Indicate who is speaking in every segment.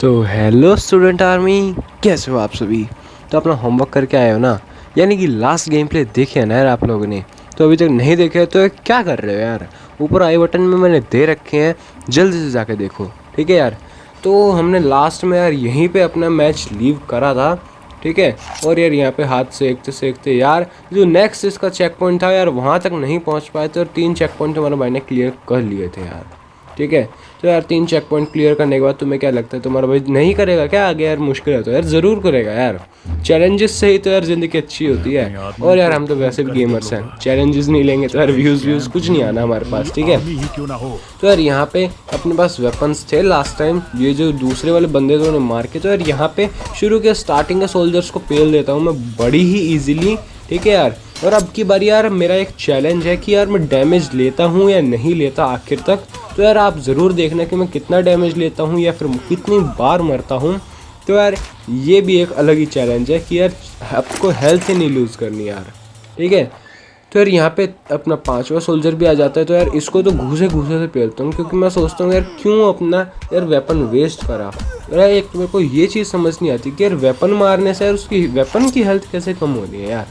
Speaker 1: तो hello student army कैसे हो आप सभी? तो अपना होमवर्क करके आए हो ना? यानी कि लास्ट गेम प्ले देखे ना यार आप लोगों ने? तो अभी तक नहीं देखे तो क्या कर रहे हो यार? ऊपर आई बटन में मैंने दे रखे हैं, जल्दी से जाके देखो, ठीक है यार? तो हमने लास्ट में यार यहीं पे अपना मैच लीव करा था, ठीक है? और यार यहाँ पे हाथ सेकते सेकते यार, जो नेक्स्ट इसका चेक पॉइंट था यार, वहाँ तक नहीं पहुँच पाए थे और तीन चेक पॉइंट हमारे भाई ने क्लियर कर लिए थे यार। ठीक है? तो यार तीन चेक पॉइंट क्लियर करने के बाद तुम्हें क्या लगता है? तुम्हारा भाई नहीं करेगा क्या? आगे यार मुश्किल है तो यार ज़रूर करेगा यार। चैलेंजेस से ही तो यार ज़िंदगी अच्छी होती है। और यार हम तो वैसे भी गेमर्स हैं चैलेंजेस नहीं लेंगे तो यार व्यूज़ व्यूज़ कुछ नहीं आना हमारे पास ठीक है? तो यार यहाँ पे अपने पास वेपन्स थे लास्ट टाइम ये जो दूसरे वाले बंदे थे उन्हें मार के तो यार यहाँ पे शुरू के स्टार्टिंग के सोल्जर्स को पेल देता हूँ मैं बड़ी ही ईजिली ठीक है यार? और अब की बार यार, मेरा एक चैलेंज है कि यार मैं डैमेज लेता हूँ या नहीं लेता आखिर तक? तो यार आप ज़रूर देखना कि मैं कितना डैमेज लेता हूँ या फिर कितनी बार मरता हूँ। तो यार, ये भी एक अलग ही चैलेंज है कि यार, आपको हेल्थ ही नहीं लूज़ करनी यार। ठीक है? तो यार यहाँ पे अपना पांचवा सोल्जर भी आ जाता है तो यार इसको तो घूसे घूसे से पेलता हूँ, क्योंकि मैं सोचता हूँ यार, क्यों अपना यार वेपन वेस्ट करा? यार एक मेरे को ये चीज़ समझ नहीं आती कि यार वेपन मारने से यार उसकी वेपन की हेल्थ कैसे कम हो रही है यार?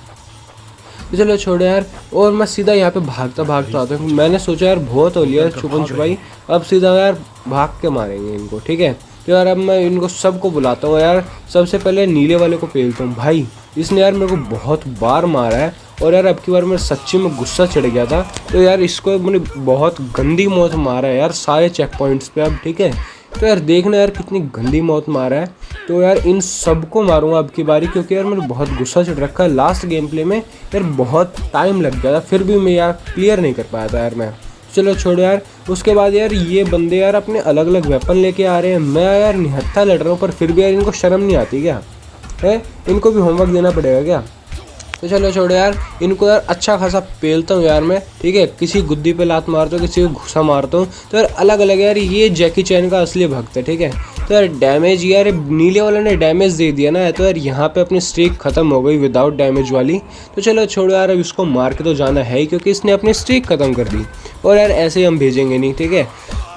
Speaker 1: तो चलो छोड़ो यार। और मैं सीधा यहाँ पे भागता भागता आता हूँ। मैंने सोचा यार, बहुत हो लिया छुपन छुपाई। अब सीधा यार भाग के मारेंगे इनको, ठीक है? तो यार अब मैं इनको सबको बुलाता हूँ यार। सबसे पहले नीले वाले को पेलता हूँ। भाई, इसने यार मेरे को बहुत बार मारा है। और यार अब की बार मेरे सच्ची में गुस्सा चढ़ गया था। तो यार इसको मैंने बहुत गंदी मौत मारा है यार, सारे चेक पॉइंट्स पे अब, ठीक है? तो यार देखना यार कितनी गंदी मौत मारा है। तो यार इन सबको मारूँगा अब की बारी, क्योंकि यार मेरे बहुत गुस्सा चढ़ रखा है। लास्ट गेम प्ले में यार बहुत टाइम लग गया था, फिर भी मैं यार क्लियर नहीं कर पाया था यार मैं। चलो छोड़ो यार, उसके बाद यार ये बंदे यार अपने अलग अलग वेपन लेके आ रहे हैं। मैं यार निहत्था लड़ रहा हूँ, पर फिर भी यार इनको शर्म नहीं आती क्या? है? इनको भी होमवर्क देना पड़ेगा क्या? तो चलो छोड़ो यार, इनको यार अच्छा खासा पेलता हूँ यार मैं, ठीक है? किसी गुद्दी पे लात मारता हूँ, किसी को घुसा मारता हूँ। तो यार अलग अलग यार, ये जैकी चैन का असली भक्त है, ठीक है? तो यार डैमेज यार, नीले वाले ने डैमेज दे दिया ना तो यार यहाँ पे अपनी स्ट्रीक ख़त्म हो गई विदाउट डैमेज वाली। तो चलो छोड़ो यार, अब इसको मार के तो जाना है ही, क्योंकि इसने अपनी स्ट्रीक ख़त्म कर दी। और यार ऐसे ही हम भेजेंगे नहीं, ठीक है?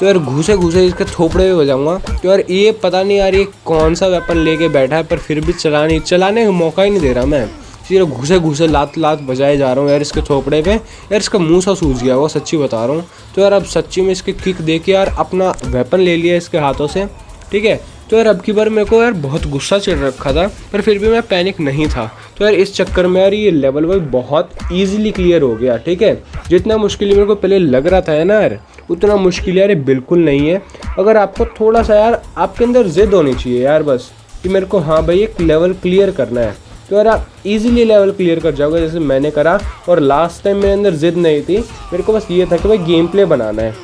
Speaker 1: तो यार घुसे घुसे इसके थोपड़े में बजाऊँगा तो यार ये पता नहीं यार ये कौन सा वेपन लेके बैठा है, पर फिर भी चलाने चलाने का मौका ही नहीं दे रहा मैं। सिर्फ़ घुसे घुसे लात लात बजाए जा रहा हूँ यार इसके थोपड़े पे। यार इसका मुँह सा सूझ गया, वो सच्ची बता रहा हूँ। तो यार अब सच्ची में इसके किक दे यार अपना वेपन ले लिया इसके हाथों से। ठीक है? तो यार अब की बार मेरे को यार बहुत गुस्सा चढ़ रखा था, पर फिर भी मैं पैनिक नहीं था। तो यार इस चक्कर में यार ये लेवल वाइज बहुत ईजिली क्लियर हो गया, ठीक है? जितना मुश्किल मेरे को पहले लग रहा था ना यार, उतना मुश्किल यार बिल्कुल नहीं है। अगर आपको थोड़ा सा यार आपके अंदर जिद होनी चाहिए यार बस, कि मेरे को हाँ भाई एक लेवल क्लियर करना है। तो यार आप इजीली लेवल क्लियर कर जाओगे, जैसे मैंने करा, और लास्ट टाइम मेरे अंदर जिद नहीं थी, मेरे को बस ये था कि भाई गेम प्ले बनाना है,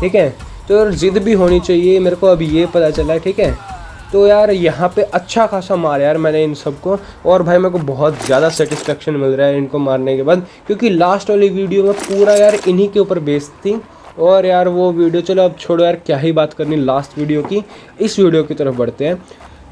Speaker 1: ठीक है? तो यार जिद भी होनी चाहिए, मेरे को अभी ये पता चला, ठीक है? तो यार यहाँ पे अच्छा खासा मार यार मैंने इन सबको, और भाई मेरे को बहुत ज़्यादा सेटिस्फेक्शन मिल रहा है इनको मारने के बाद, क्योंकि लास्ट वाली वीडियो में पूरा यार इन्हीं के ऊपर बेस्ड थी। और यार वो वीडियो चलो अब छोड़ो यार, क्या ही बात करनी लास्ट वीडियो की, इस वीडियो की तरफ़ बढ़ते हैं।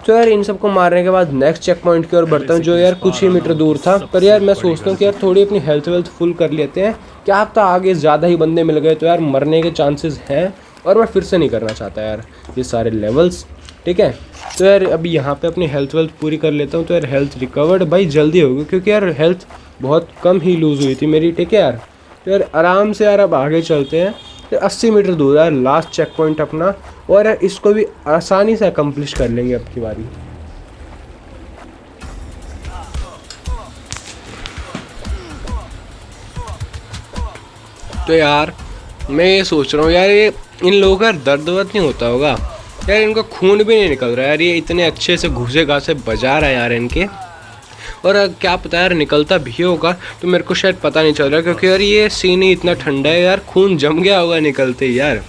Speaker 1: तो यार इन सबको मारने के बाद नेक्स्ट चेक पॉइंट की ओर बढ़ता हूँ, जो यार कुछ ही मीटर दूर था। पर यार मैं सोचता हूँ कि यार थोड़ी अपनी हेल्थ वेल्थ फुल कर लेते हैं। क्या पता आगे ज़्यादा ही बंदे मिल गए तो यार मरने के चांसेस हैं। और मैं फिर से नहीं करना चाहता यार, ये सारे लेवल्स ठीक है? तो यार, अभी यहाँ पे अपनी हेल्थ वेल्थ पूरी कर लेता हूँ तो यार हेल्थ रिकवर्ड भाई जल्दी होगी क्योंकि यार हेल्थ बहुत कम ही लूज़ हुई थी मेरी, ठीक है यार? तो यार आराम से यार अब आगे चलते हैं। तो अस्सी मीटर दूर है लास्ट चेक पॉइंट अपना, और यार इसको भी आसानी से अकम्प्लिश कर लेंगे अब की बारी। तो यार मैं ये सोच रहा हूँ, यार ये इन लोगों का दर्द वर्द नहीं होता होगा। यार इनका खून भी नहीं निकल रहा यार, ये इतने अच्छे से घुसे घास से बजा रहा है यार इनके। और क्या पता यार निकलता भी होगा तो मेरे को शायद पता नहीं चल रहा, क्योंकि यार ये सीन ही इतना ठंडा है यार, खून जम गया होगा निकलते यार।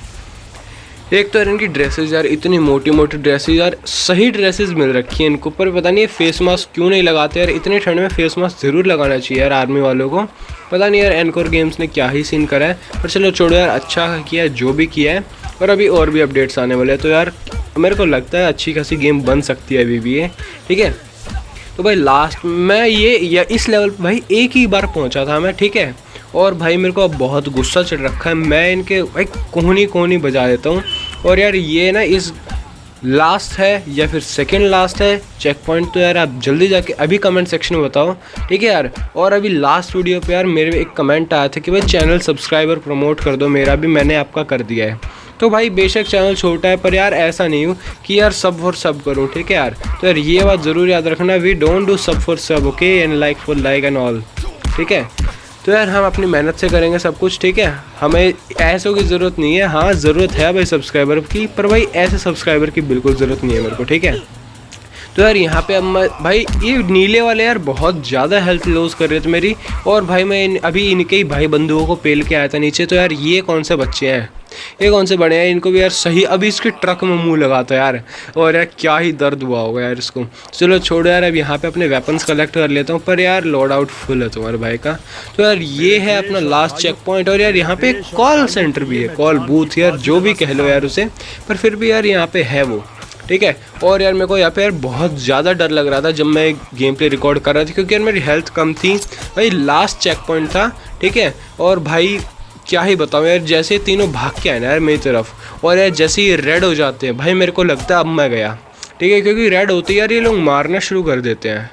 Speaker 1: एक तो यार इनकी ड्रेसेस यार इतनी मोटी मोटी ड्रेसेस यार सही ड्रेसेस मिल रखी हैं इनको, पर पता नहीं फेस मास्क क्यों नहीं लगाते यार? इतने ठंड में फेस मास्क ज़रूर लगाना चाहिए यार आर्मी वालों को। पता नहीं यार एनकोर गेम्स ने क्या ही सीन करा है, पर चलो छोड़ो यार अच्छा किया जो भी किया है और अभी और भी अपडेट्स आने वाले हैं। तो यार मेरे को लगता है अच्छी खासी गेम बन सकती है अभी भी ये, ठीक है? तो भाई लास्ट मैं ये, या इस लेवल पर भाई एक ही बार पहुँचा था मैं, ठीक है? और भाई मेरे को अब बहुत गुस्सा चढ़ रखा है। मैं इनके भाई कोहनी कोहनी बजा देता हूँ। और यार ये ना इस लास्ट है या फिर सेकंड लास्ट है? चेक पॉइंट तो यार आप जल्दी जाके अभी कमेंट सेक्शन में बताओ। ठीक है यार? और अभी लास्ट वीडियो पे यार मेरे एक कमेंट आया था कि भाई चैनल सब्सक्राइबर प्रमोट कर दो, मेरा भी मैंने आपका कर दिया है। तो भाई बेशक चैनल छोटा है, पर यार ऐसा नहीं हो कि यार सब फॉर सब करूँ, ठीक है यार? तो यार ये बात ज़रूर याद रखना। वी डोंट डू सब फॉर सब okay and like for like and all ठीक है? तो यार हम अपनी मेहनत से करेंगे सब कुछ, ठीक है? हमें ऐसों की ज़रूरत नहीं है। हाँ ज़रूरत है भाई सब्सक्राइबर की, पर भाई ऐसे सब्सक्राइबर की बिल्कुल ज़रूरत नहीं है मेरे को, ठीक है? तो यार यहाँ पे अब मैं, भाई ये नीले वाले यार बहुत ज़्यादा हेल्थ लॉस कर रहे थे मेरी, और भाई मैं अभी इनके ही भाई बंधुओं को पेल के आया था नीचे तो यार ये कौन से बच्चे हैं? ये कौन से बड़े हैं, इनको भी यार सही, अभी इसके ट्रक में मुँह लगाता है यार। और यार क्या ही दर्द हुआ होगा यार इसको। चलो छोड़ो यार, अब यहाँ पे अपने वेपन्स कलेक्ट कर लेता हूँ, पर यार लोड आउट फुल है तुम्हारे भाई का। तो यार ये है अपना लास्ट चेक पॉइंट और यार यहाँ पे कॉल सेंटर भी है कॉल बूथ यार, जो भी कह लो यार उसे, पर फिर भी यार यहाँ पे है वो, ठीक है? और यार मेरे को यहाँ पे यार बहुत ज़्यादा डर लग रहा था जब मैं गेम प्ले रिकॉर्ड कर रहा था, क्योंकि यार मेरी हेल्थ कम थी। भाई लास्ट चेक पॉइंट था, ठीक है? और भाई क्या ही बताऊँ यार, जैसे तीनों भाग के आए ना यार मेरी तरफ़, और यार जैसे ही रेड हो जाते हैं, भाई मेरे को लगता है अब मैं गया। ठीक है, क्योंकि रेड होते यार, ये लोग मारना शुरू कर देते हैं।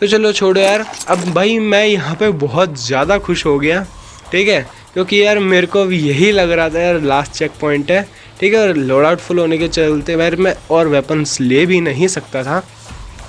Speaker 1: तो चलो छोड़ो यार, अब भाई मैं यहाँ पे बहुत ज़्यादा खुश हो गया, ठीक है? क्योंकि यार मेरे को भी यही लग रहा था यार लास्ट चेक पॉइंट है, ठीक है? और लोड आउट फुल होने के चलते यार मैं और वेपन्स ले भी नहीं सकता था।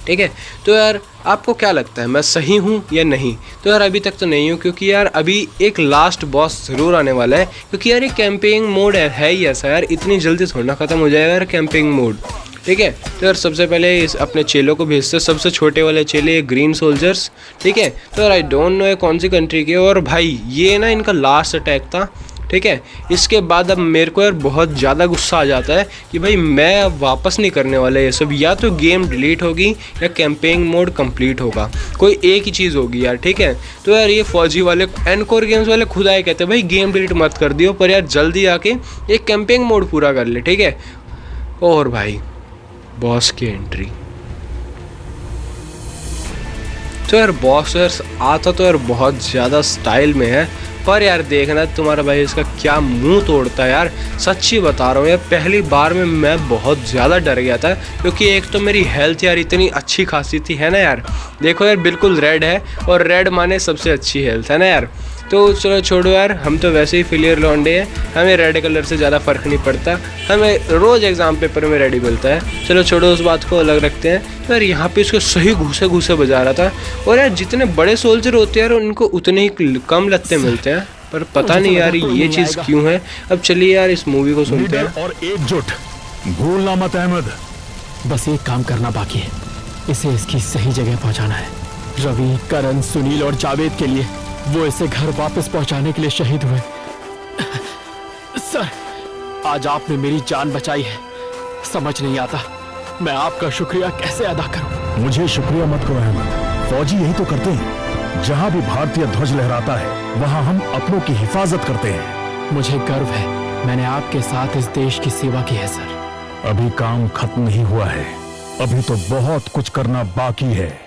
Speaker 1: ठीक है? तो यार आपको क्या लगता है मैं सही हूँ या नहीं? तो यार अभी तक तो नहीं हूँ क्योंकि यार अभी एक लास्ट बॉस ज़रूर आने वाला है क्योंकि यार ये कैंपिंग मोड है, है ऐसा यार इतनी जल्दी थोड़ा ख़त्म हो जाएगा यार कैंपिंग मोड ठीक है? तो यार सबसे पहले इस अपने चेलों को भेजते सबसे छोटे वाले चेले ग्रीन सोल्जर्स ठीक है? तो यार आई डोंट नो ये कौन सी कंट्री के और भाई ये ना इनका लास्ट अटैक था ठीक है? इसके बाद अब मेरे को यार बहुत ज़्यादा गुस्सा आ जाता है कि भाई मैं अब वापस नहीं करने वाला ये सब। या तो गेम डिलीट होगी या कैंपेन मोड कंप्लीट होगा। कोई एक ही चीज़ होगी यार, ठीक है? तो यार ये फौजी वाले एनकोर गेम्स वाले खुद आए कहते हैं, भाई गेम डिलीट मत कर दियो, पर यार जल्दी आके एक कैंपेन मोड पूरा कर ले, ठीक है? और भाई बॉस की एंट्री तो यार बॉस यार आता तो यार बहुत ज़्यादा स्टाइल में है। पर यार देखना तुम्हारा भाई इसका क्या मुँह तोड़ता है यार। सच्ची बता रहा हूँ यार, पहली बार में मैं बहुत ज़्यादा डर गया था, क्योंकि एक तो मेरी हेल्थ यार इतनी अच्छी खासी थी, है ना यार। देखो यार, बिल्कुल रेड है और रेड माने सबसे अच्छी हेल्थ है ना यार। तो चलो छोड़ो यार हम तो वैसे ही फिलियर लॉन्डे हैं। हमें रेड कलर से ज़्यादा फ़र्क नहीं पड़ता। हमें रोज़ एग्ज़ाम पेपर में रेडी मिलता है। चलो छोड़ो उस बात को अलग रखते हैं। तो यार यहाँ पे इसको सही घूसे घूसे बजा रहा था। और यार जितने बड़े सोल्जर होते हैं यार उनको उतने ही कम लत्ते मिलते हैं। पर पता नहीं यार ये चीज़ क्यों है? अब चलिए यार इस मूवी को सुनते हैं।
Speaker 2: और एकजुट भूलना मत अहमद।
Speaker 3: बस एक काम करना बाकी है। इसे इसकी सही जगह पहुंचाना है। रवि करण सुनील और जावेद के लिए। वो इसे घर वापस पहुँचाने के लिए शहीद हुए। सर आज आपने मेरी जान बचाई है। समझ नहीं आता मैं आपका शुक्रिया कैसे अदा करूँ?
Speaker 2: मुझे शुक्रिया मत करो अहमद। फौजी यही तो करते हैं। जहाँ भी भारतीय ध्वज लहराता है वहाँ हम अपनों की हिफाजत करते हैं।
Speaker 3: मुझे गर्व है मैंने आपके साथ इस देश की सेवा की है सर।
Speaker 2: अभी काम खत्म नहीं हुआ है। अभी तो बहुत कुछ करना बाकी है।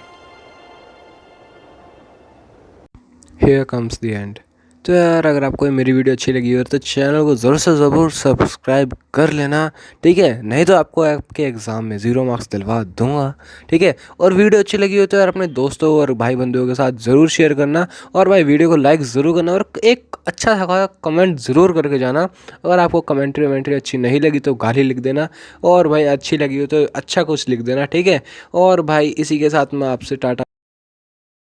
Speaker 1: हेयर कम्स द एंड तो यार, अगर आपको मेरी वीडियो अच्छी लगी हो तो चैनल को ज़रूर से ज़रूर सब्सक्राइब कर लेना, ठीक है? नहीं तो आपको आपके एग्ज़ाम में ज़ीरो मार्क्स दिलवा दूँगा, ठीक है? और वीडियो अच्छी लगी हो तो यार, अपने दोस्तों और भाई बंधुओं के साथ ज़रूर शेयर करना, और भाई वीडियो को लाइक ज़रूर करना, और एक अच्छा सा कमेंट ज़रूर करके जाना, अगर आपको कमेंट्री वमेंट्री अच्छी नहीं लगी तो गाली लिख देना, और भाई अच्छी लगी हो तो अच्छा कुछ लिख देना, ठीक है? और भाई इसी के साथ मैं आपसे टाटा